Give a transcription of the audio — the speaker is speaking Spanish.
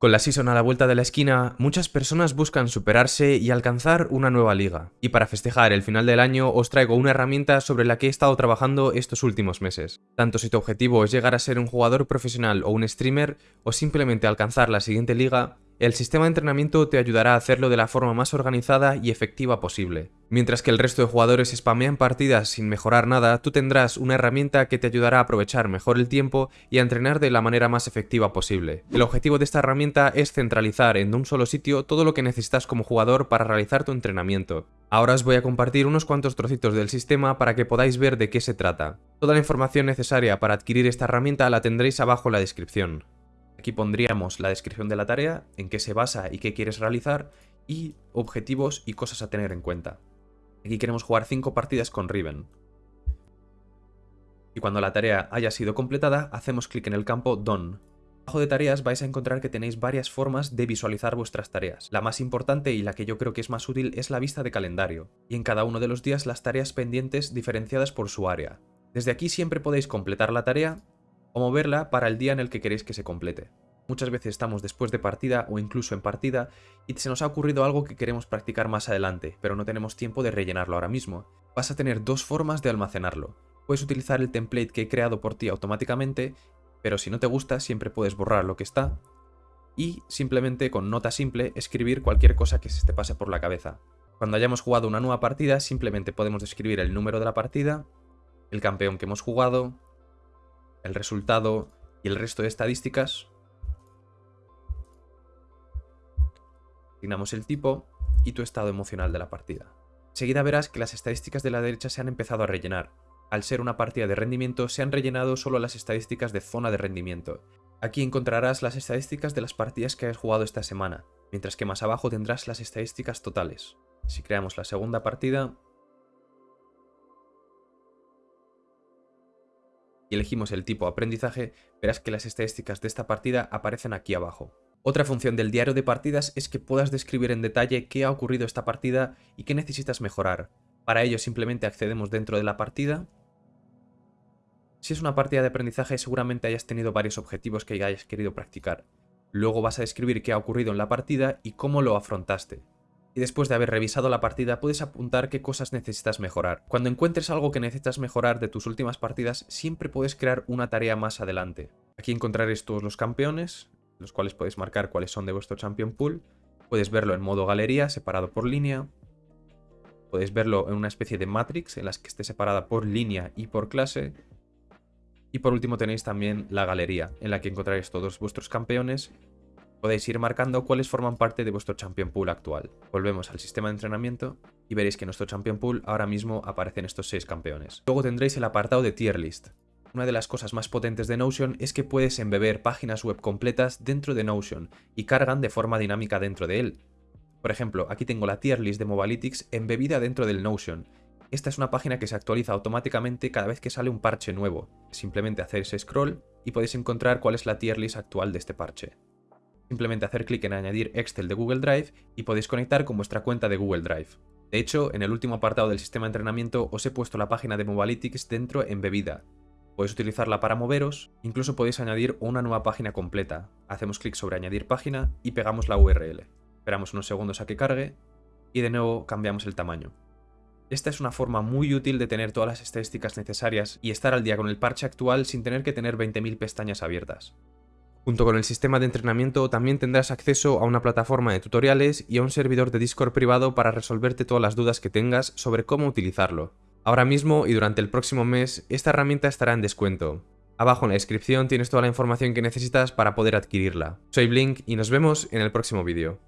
Con la season a la vuelta de la esquina, muchas personas buscan superarse y alcanzar una nueva liga. Y para festejar el final del año os traigo una herramienta sobre la que he estado trabajando estos últimos meses. Tanto si tu objetivo es llegar a ser un jugador profesional o un streamer, o simplemente alcanzar la siguiente liga, el sistema de entrenamiento te ayudará a hacerlo de la forma más organizada y efectiva posible. Mientras que el resto de jugadores spamean partidas sin mejorar nada, tú tendrás una herramienta que te ayudará a aprovechar mejor el tiempo y a entrenar de la manera más efectiva posible. El objetivo de esta herramienta es centralizar en un solo sitio todo lo que necesitas como jugador para realizar tu entrenamiento. Ahora os voy a compartir unos cuantos trocitos del sistema para que podáis ver de qué se trata. Toda la información necesaria para adquirir esta herramienta la tendréis abajo en la descripción. Aquí pondríamos la descripción de la tarea, en qué se basa y qué quieres realizar, y objetivos y cosas a tener en cuenta. Aquí queremos jugar 5 partidas con Riven. Y cuando la tarea haya sido completada, hacemos clic en el campo Done. Abajo de tareas vais a encontrar que tenéis varias formas de visualizar vuestras tareas. La más importante y la que yo creo que es más útil es la vista de calendario, y en cada uno de los días las tareas pendientes diferenciadas por su área. Desde aquí siempre podéis completar la tarea o moverla para el día en el que queréis que se complete. Muchas veces estamos después de partida o incluso en partida y se nos ha ocurrido algo que queremos practicar más adelante, pero no tenemos tiempo de rellenarlo ahora mismo. Vas a tener dos formas de almacenarlo. Puedes utilizar el template que he creado por ti automáticamente, pero si no te gusta siempre puedes borrar lo que está y simplemente con nota simple escribir cualquier cosa que se te pase por la cabeza. Cuando hayamos jugado una nueva partida simplemente podemos escribir el número de la partida, el campeón que hemos jugado, el resultado y el resto de estadísticas. Asignamos el tipo y tu estado emocional de la partida. Enseguida verás que las estadísticas de la derecha se han empezado a rellenar. Al ser una partida de rendimiento, se han rellenado solo las estadísticas de zona de rendimiento. Aquí encontrarás las estadísticas de las partidas que has jugado esta semana, mientras que más abajo tendrás las estadísticas totales. Si creamos la segunda partida, y elegimos el tipo aprendizaje, verás que las estadísticas de esta partida aparecen aquí abajo. Otra función del diario de partidas es que puedas describir en detalle qué ha ocurrido esta partida y qué necesitas mejorar. Para ello simplemente accedemos dentro de la partida. Si es una partida de aprendizaje seguramente hayas tenido varios objetivos que hayas querido practicar. Luego vas a describir qué ha ocurrido en la partida y cómo lo afrontaste y después de haber revisado la partida puedes apuntar qué cosas necesitas mejorar. Cuando encuentres algo que necesitas mejorar de tus últimas partidas, siempre puedes crear una tarea más adelante. Aquí encontraréis todos los campeones, los cuales podéis marcar cuáles son de vuestro Champion Pool. Puedes verlo en modo galería, separado por línea. Podéis verlo en una especie de matrix, en las que esté separada por línea y por clase. Y por último tenéis también la galería, en la que encontraréis todos vuestros campeones podéis ir marcando cuáles forman parte de vuestro Champion Pool actual. Volvemos al sistema de entrenamiento y veréis que en nuestro Champion Pool ahora mismo aparecen estos 6 campeones. Luego tendréis el apartado de Tier List. Una de las cosas más potentes de Notion es que puedes embeber páginas web completas dentro de Notion y cargan de forma dinámica dentro de él. Por ejemplo, aquí tengo la tier list de Mobalytics embebida dentro del Notion. Esta es una página que se actualiza automáticamente cada vez que sale un parche nuevo. Simplemente hacéis scroll y podéis encontrar cuál es la tier list actual de este parche. Simplemente hacer clic en añadir Excel de Google Drive y podéis conectar con vuestra cuenta de Google Drive. De hecho, en el último apartado del sistema de entrenamiento os he puesto la página de Mobalytics dentro en bebida. Podéis utilizarla para moveros, incluso podéis añadir una nueva página completa. Hacemos clic sobre añadir página y pegamos la URL. Esperamos unos segundos a que cargue y de nuevo cambiamos el tamaño. Esta es una forma muy útil de tener todas las estadísticas necesarias y estar al día con el parche actual sin tener que tener 20.000 pestañas abiertas. Junto con el sistema de entrenamiento también tendrás acceso a una plataforma de tutoriales y a un servidor de Discord privado para resolverte todas las dudas que tengas sobre cómo utilizarlo. Ahora mismo y durante el próximo mes, esta herramienta estará en descuento. Abajo en la descripción tienes toda la información que necesitas para poder adquirirla. Soy Blink y nos vemos en el próximo vídeo.